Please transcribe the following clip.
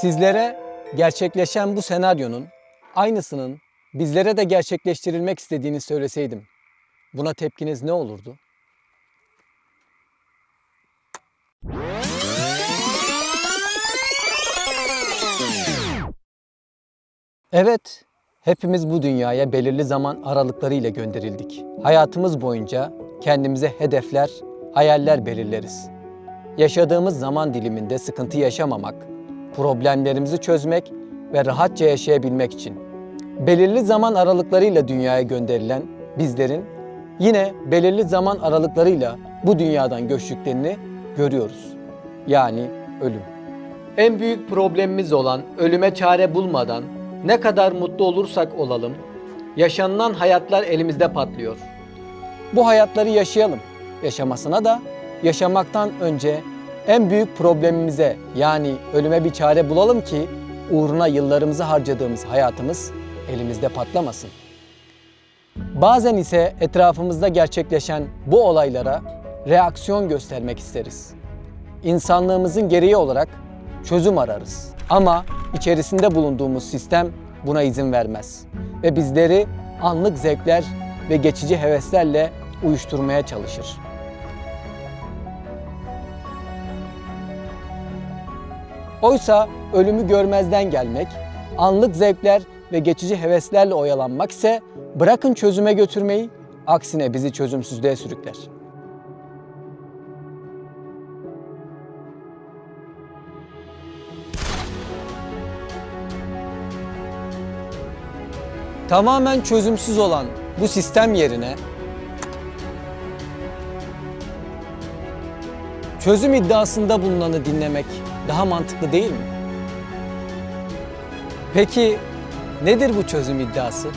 Sizlere gerçekleşen bu senaryonun aynısının bizlere de gerçekleştirilmek istediğini söyleseydim buna tepkiniz ne olurdu? Evet, hepimiz bu dünyaya belirli zaman aralıklarıyla gönderildik. Hayatımız boyunca kendimize hedefler, hayaller belirleriz. Yaşadığımız zaman diliminde sıkıntı yaşamamak, problemlerimizi çözmek ve rahatça yaşayabilmek için. Belirli zaman aralıklarıyla dünyaya gönderilen bizlerin yine belirli zaman aralıklarıyla bu dünyadan göçtüklerini görüyoruz. Yani ölüm. En büyük problemimiz olan ölüme çare bulmadan ne kadar mutlu olursak olalım, yaşanılan hayatlar elimizde patlıyor. Bu hayatları yaşayalım. Yaşamasına da yaşamaktan önce en büyük problemimize yani ölüme bir çare bulalım ki uğruna yıllarımızı harcadığımız hayatımız elimizde patlamasın. Bazen ise etrafımızda gerçekleşen bu olaylara reaksiyon göstermek isteriz. İnsanlığımızın gereği olarak çözüm ararız. Ama içerisinde bulunduğumuz sistem buna izin vermez ve bizleri anlık zevkler ve geçici heveslerle uyuşturmaya çalışır. Oysa ölümü görmezden gelmek, anlık zevkler ve geçici heveslerle oyalanmak ise bırakın çözüme götürmeyi, aksine bizi çözümsüzlüğe sürükler. Tamamen çözümsüz olan bu sistem yerine çözüm iddiasında bulunanı dinlemek daha mantıklı değil mi? Peki nedir bu çözüm iddiası?